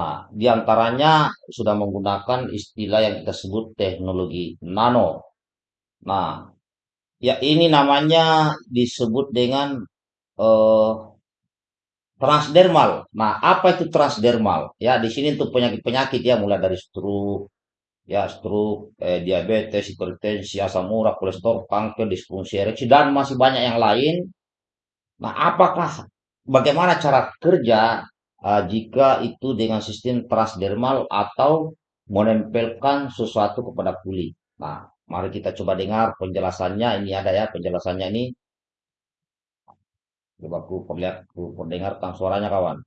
Nah, di antaranya sudah menggunakan istilah yang kita sebut teknologi nano. Nah, ya ini namanya disebut dengan eh, transdermal. Nah, apa itu transdermal? Ya, di sini untuk penyakit-penyakit ya, mulai dari stroke, ya stroke, eh, diabetes, hipertensi, asam urat, kolesterol, kanker, disfungsi ereksi, dan masih banyak yang lain. Nah, apakah bagaimana cara kerja uh, jika itu dengan sistem transdermal atau menempelkan sesuatu kepada kulit? Nah, mari kita coba dengar penjelasannya. Ini ada ya penjelasannya ini. Coba aku perlihat, aku perdengarkan suaranya kawan.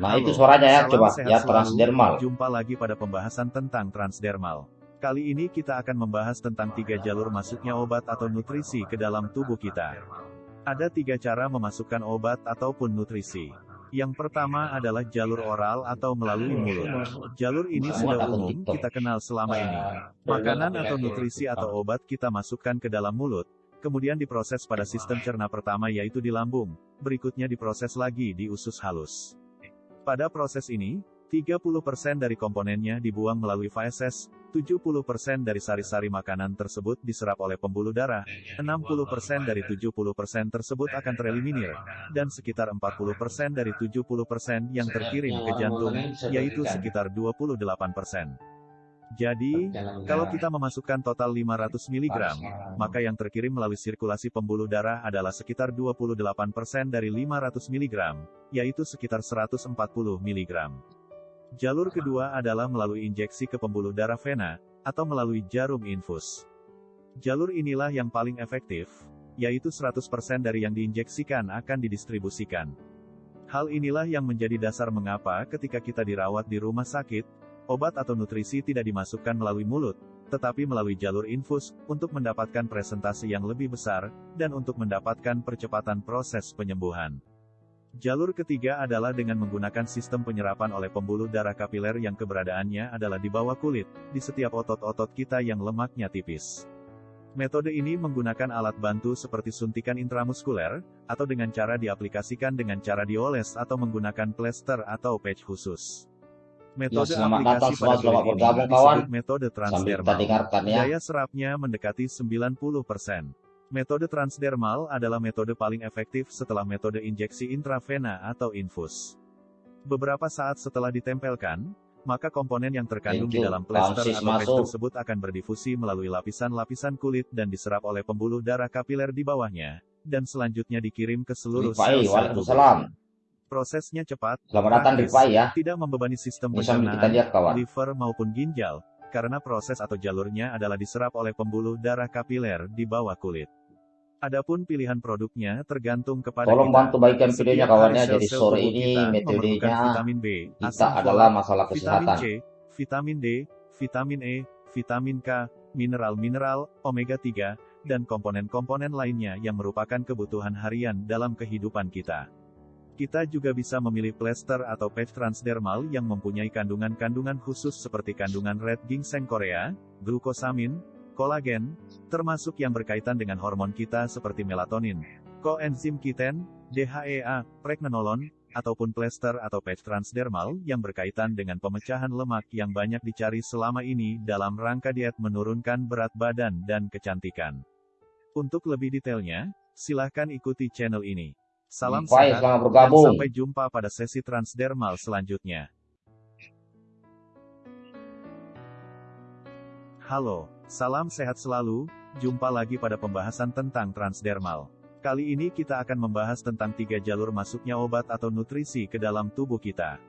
Nah, Halo, itu suaranya ya, coba ya transdermal. Jumpa lagi pada pembahasan tentang transdermal. Kali ini kita akan membahas tentang tiga jalur masuknya obat atau nutrisi ke dalam tubuh kita. Ada tiga cara memasukkan obat ataupun nutrisi. Yang pertama adalah jalur oral atau melalui mulut. Jalur ini sudah umum kita kenal selama ini. Makanan atau nutrisi atau obat kita masukkan ke dalam mulut, kemudian diproses pada sistem cerna pertama yaitu di lambung, berikutnya diproses lagi di usus halus. Pada proses ini, 30% dari komponennya dibuang melalui feses, 70% dari sari-sari makanan tersebut diserap oleh pembuluh darah, 60% dari 70% tersebut akan tereliminir, dan sekitar 40% dari 70% yang terkirim ke jantung, yaitu sekitar 28%. Jadi, kalau kita memasukkan total 500 mg, maka yang terkirim melalui sirkulasi pembuluh darah adalah sekitar 28% dari 500 mg, yaitu sekitar 140 mg. Jalur kedua adalah melalui injeksi ke pembuluh darah vena, atau melalui jarum infus. Jalur inilah yang paling efektif, yaitu 100% dari yang diinjeksikan akan didistribusikan. Hal inilah yang menjadi dasar mengapa ketika kita dirawat di rumah sakit, Obat atau nutrisi tidak dimasukkan melalui mulut, tetapi melalui jalur infus, untuk mendapatkan presentasi yang lebih besar, dan untuk mendapatkan percepatan proses penyembuhan. Jalur ketiga adalah dengan menggunakan sistem penyerapan oleh pembuluh darah kapiler yang keberadaannya adalah di bawah kulit, di setiap otot-otot kita yang lemaknya tipis. Metode ini menggunakan alat bantu seperti suntikan intramuskuler, atau dengan cara diaplikasikan dengan cara dioles atau menggunakan plester atau patch khusus. Metode ya, selamat datang semua, selamat bergabung kawan. Metode transdermal. ya. Daya serapnya mendekati 90%. Metode transdermal adalah metode paling efektif setelah metode injeksi intravena atau infus. Beberapa saat setelah ditempelkan, maka komponen yang terkandung di dalam plester atau patch tersebut akan berdifusi melalui lapisan-lapisan kulit dan diserap oleh pembuluh darah kapiler di bawahnya, dan selanjutnya dikirim ke seluruh sel-sel tubuh. Prosesnya cepat, Selamat datang di ya. tidak membebani sistem pencernaan, liver maupun ginjal, karena proses atau jalurnya adalah diserap oleh pembuluh darah kapiler di bawah kulit. Adapun pilihan produknya tergantung kepada Tolong kita. bantu bagikan videonya kawannya. Jadi sore ini metodenya vitamin B, kita adalah masalah kesehatan. Vitamin C, vitamin D, vitamin E, vitamin K, mineral-mineral, omega 3, dan komponen-komponen lainnya yang merupakan kebutuhan harian dalam kehidupan kita. Kita juga bisa memilih plester atau patch transdermal yang mempunyai kandungan-kandungan khusus seperti kandungan red ginseng Korea, glukosamin, kolagen, termasuk yang berkaitan dengan hormon kita seperti melatonin, koenzim Q10, DHEA, pregnenolon, ataupun plester atau patch transdermal yang berkaitan dengan pemecahan lemak yang banyak dicari selama ini dalam rangka diet menurunkan berat badan dan kecantikan. Untuk lebih detailnya, silahkan ikuti channel ini. Salam sehat, bergabung. sampai jumpa pada sesi transdermal selanjutnya. Halo, salam sehat selalu, jumpa lagi pada pembahasan tentang transdermal. Kali ini kita akan membahas tentang tiga jalur masuknya obat atau nutrisi ke dalam tubuh kita.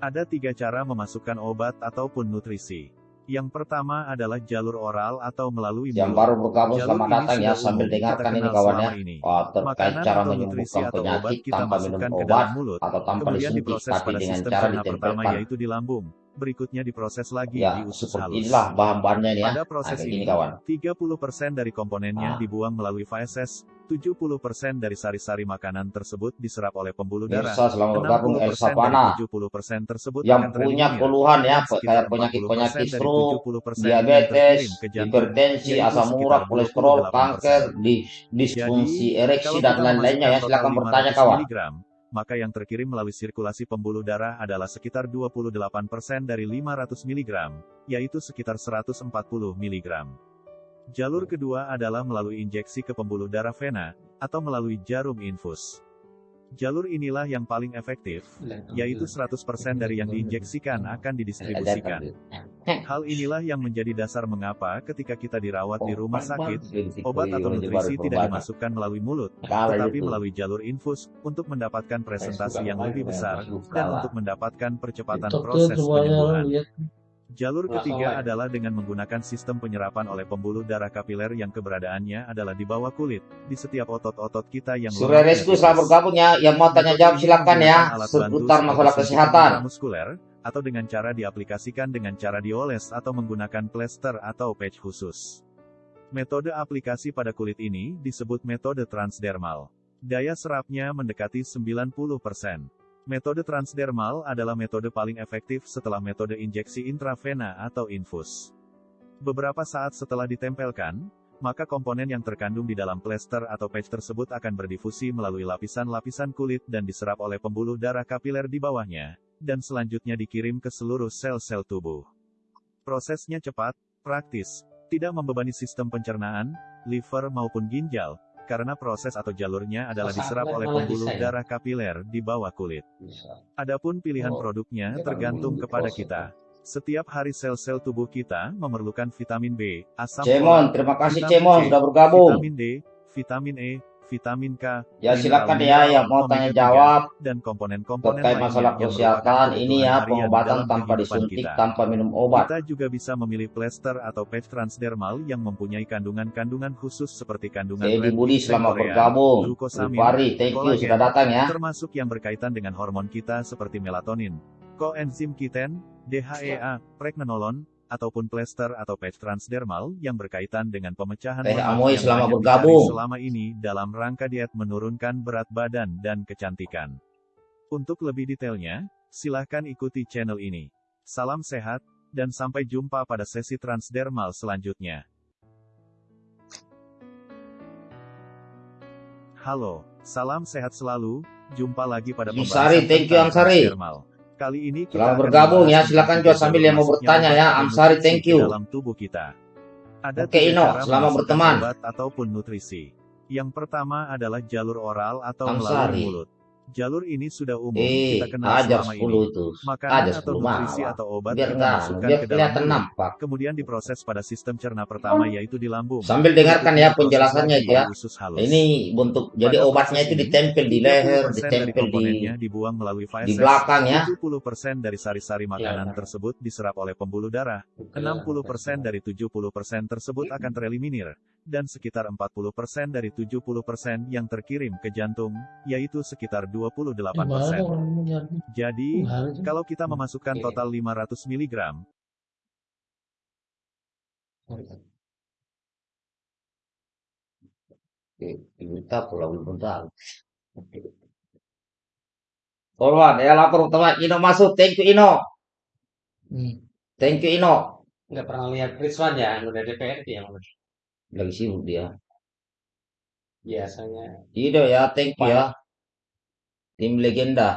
Ada tiga cara memasukkan obat ataupun nutrisi. Yang pertama adalah jalur oral atau melalui Yang baru bergabung selamat datang ya sambil dengarkan ini kawannya. Ini. Oh, terkait cara menyembuhkan penyakit tanpa minum obat mulut, atau tanpa disuntik tapi dengan cara ditempelkan. yaitu di lambung. Berikutnya diproses lagi ya, di usus halus. Inilah bahan-bahannya ya. Pada proses nah, ini, kawan. 30% dari komponennya ah. dibuang melalui feses, 70% dari sari-sari makanan tersebut diserap oleh pembuluh darah. Mirsa selamat bergabung 60% Elsa Pana 70% tersebut yang punya keluhan ya kayak penyakit-penyakit 40% dari stroke, 70% yang diabetes, hipertensi, asam urat, kolesterol, 28%. kanker, dis- disfungsi ereksi dan lain-lainnya ya silakan bertanya 500 kawan. Maka yang terkirim melalui sirkulasi pembuluh darah adalah sekitar 28% dari 500 mg, yaitu sekitar 140 mg. Jalur kedua adalah melalui injeksi ke pembuluh darah vena, atau melalui jarum infus. Jalur inilah yang paling efektif, yaitu 100% dari yang diinjeksikan akan didistribusikan. Hal inilah yang menjadi dasar mengapa ketika kita dirawat di rumah sakit, obat atau nutrisi tidak dimasukkan melalui mulut, tetapi melalui jalur infus, untuk mendapatkan presentasi yang lebih besar, dan untuk mendapatkan percepatan proses penyembuhan. Jalur ketiga adalah dengan menggunakan sistem penyerapan oleh pembuluh darah kapiler yang keberadaannya adalah di bawah kulit, di setiap otot-otot kita yang Surya lemaknya Resku tipis. selamat bergabung ya. Yang mau tanya jawab silakan ya seputar masalah kesehatan. intramuskuler, atau dengan cara diaplikasikan dengan cara dioles atau menggunakan plester atau patch khusus. Metode aplikasi pada kulit ini disebut metode transdermal. Daya serapnya mendekati 90%. Metode transdermal adalah metode paling efektif setelah metode injeksi intravena atau infus. Beberapa saat setelah ditempelkan, maka komponen yang terkandung di dalam plester atau patch tersebut akan berdifusi melalui lapisan-lapisan kulit dan diserap oleh pembuluh darah kapiler di bawahnya, dan selanjutnya dikirim ke seluruh sel-sel tubuh. Prosesnya cepat, praktis, tidak membebani sistem pencernaan, liver maupun ginjal, karena proses atau jalurnya adalah diserap oleh pembuluh darah kapiler di bawah kulit. Adapun pilihan produknya tergantung kepada kita. Setiap hari sel-sel tubuh kita memerlukan vitamin B, asam Cemon, folat, terima kasih vitamin Cemon C, sudah bergabung. vitamin D, vitamin E, vitamin K, Ya silakan ya yang mau tanya 3, jawab dan komponen-komponen terkait masalah kesehatan ini ya pengobatan tanpa disuntik, kita. tanpa minum obat. Kita juga bisa memilih plester atau patch transdermal yang mempunyai kandungan-kandungan khusus seperti kandungan meat selamat pectorean, bergabung. Rupari, thank you sudah datang ya. termasuk yang berkaitan dengan hormon kita seperti melatonin, koenzim Q10, DHEA, pregnenolon, ataupun plester atau patch transdermal yang berkaitan dengan pemecahan Teh Amoy banyak bergabung. selama ini dalam rangka diet menurunkan berat badan dan kecantikan. Untuk lebih detailnya, silahkan ikuti channel ini. Salam sehat, dan sampai jumpa pada sesi transdermal selanjutnya. Halo, salam sehat selalu, jumpa lagi pada pembahasan thank you, transdermal. Kali ini kita Selamat bergabung ya, silakan juga sambil yang mau bertanya ya. Amsari, thank you. dalam tubuh kita. Ada Oke, Ino, memasukkan berteman. obat ataupun nutrisi. Yang pertama adalah jalur oral atau melalui mulut. Jalur ini sudah umum Eh, kita kenal ajar selama 10 ini. itu. Makanan Ajar atau 10 nutrisi malah. atau obat Biar kita enggak, masukkan biar ke dalam nampak. kemudian diproses pada sistem cerna pertama yaitu di lambung. Sambil dengarkan ya penjelasannya ya. Ini bentuk jadi Pada obatnya itu ditempel di leher, 70% dari ditempel di dibuang melalui di belakang ya. 70% dari sari-sari makanan tersebut diserap oleh pembuluh darah, 60% dari 70% tersebut akan tereliminir, dan sekitar 40% dari 70% yang terkirim ke jantung, yaitu sekitar 28%. Jadi, kalau kita memasukkan total 500 mg. Forward ya lapor teman Ino masuk. Thank you Ino. Hmm. Thank you Ino. Nggak pernah lihat Rizwan ya, yang udah DPRD yang udah. Lagi sibuk dia. biasanya. Ido ya, thank you ya. Tim legenda.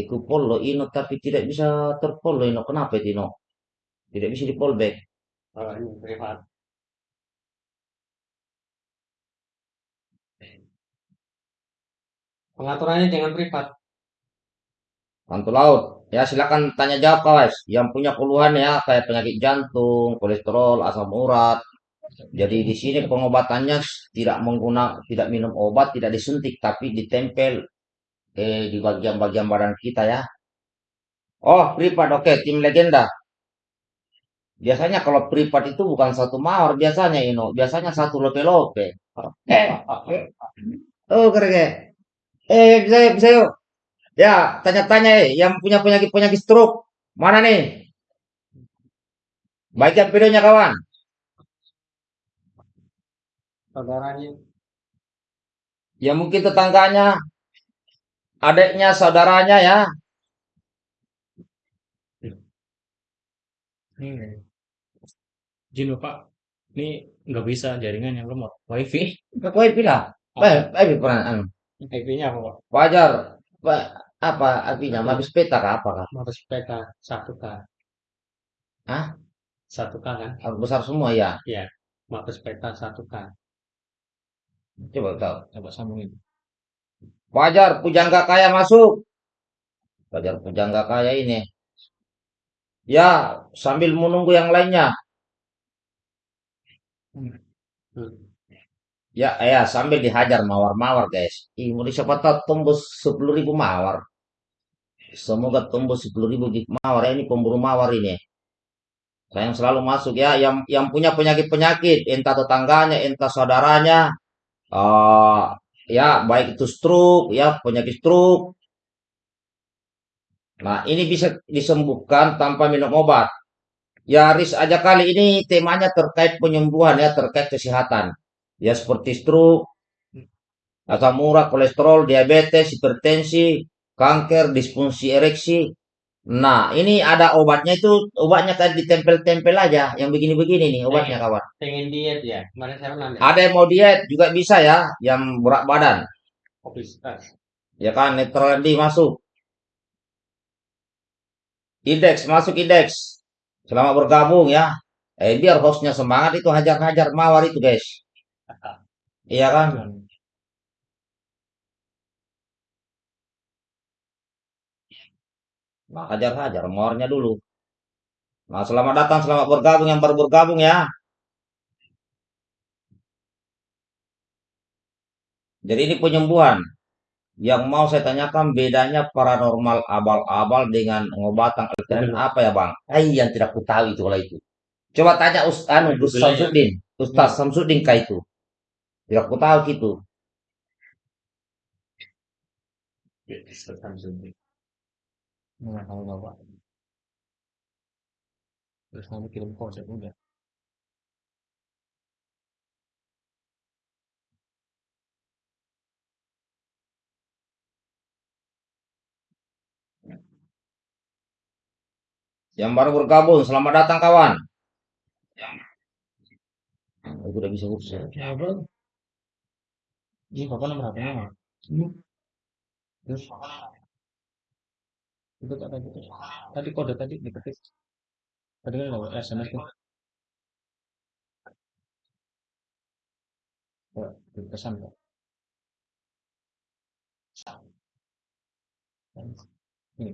Iku follow Ino tapi tidak bisa terfollow Ino. Kenapa itu Ino? Tidak bisa di follow back. Oh, ini privat. Pengaturannya jangan privat. Mantu laut. Ya silakan tanya jawab kawas. Yang punya keluhan ya kayak penyakit jantung, kolesterol, asam urat. Jadi di sini pengobatannya tidak menggunakan, tidak minum obat, tidak disuntik, tapi ditempel eh, di bagian-bagian badan kita ya. Oh, privat, oke, tim legenda. Biasanya kalau privat itu bukan satu mawar, biasanya Ino, biasanya satu lope-lope. Eh, oh keren. Eh, bisa yuk, bisa yuk. Ya, tanya-tanya eh, yang punya penyakit-penyakit stroke. Mana nih? Bagian videonya kawan. Saudaranya. Ya mungkin tetangganya, adiknya, saudaranya ya. Hmm. Izin Bapak, ini nggak bisa jaringan yang lemot. WiFi. Ke wifi lah. Eh, wifi pernah anu. IP-nya apa, Pak? Wajar. Pak, apa artinya? Mabes peta kah apa kah? Mabes PK 1K. Hah? 1K kan? Harus besar semua ya. Mabes PK 1K. Coba tahu. Coba sambungin. Wajar pujangga kaya masuk. Wajar pujangga kaya ini. Ya, sambil menunggu yang lainnya. Ya, ya sambil dihajar mawar-mawar guys. Ih, mau siapa tahu tembus 10 ribu mawar. Semoga tembus 10 ribu mawar. Ini pemburu mawar ini. Saya yang selalu masuk ya, yang yang punya penyakit-penyakit, entah tetangganya, entah saudaranya, eh ya baik itu stroke, ya penyakit stroke. Nah, ini bisa disembuhkan tanpa minum obat. Ya, Riz aja kali ini temanya terkait penyembuhan ya, terkait kesehatan. Ya, seperti stroke, asam urat, kolesterol, diabetes, hipertensi, kanker, disfungsi ereksi. Nah, ini ada obatnya itu, obatnya tadi ditempel-tempel aja, yang begini-begini nih obatnya kawan. Pengen diet ya? Kemarin saya nanya. Ada yang mau diet juga bisa ya, yang berat badan. Obesitas. Ya kan, netral masuk. Indeks, masuk indeks. Selamat bergabung ya. Eh, biar hostnya semangat itu hajar-hajar mawar itu guys. Iya kan? Nah, hajar-hajar mawarnya dulu. Nah, selamat datang, selamat bergabung yang baru bergabung ya. Jadi ini penyembuhan. Yang mau saya tanyakan bedanya paranormal abal-abal dengan pengobatan alternatif apa ya bang? Eh, yang tidak ku tahu itu kalau itu. Coba tanya Ustaz anu, Gus. Samsudin. Ustaz Samsudin kah itu? Tidak ku tahu gitu. Nggak tahu Bapak. Terus kamu kirim kode udah. Yang baru bergabung, selamat datang kawan. Aku udah bisa urus ya. Bang. Ini Bapak nomor. Ini. Terus itu tak tadi tadi kode tadi diketik tadi kan lewat SMS kan Ya, pesan kok ini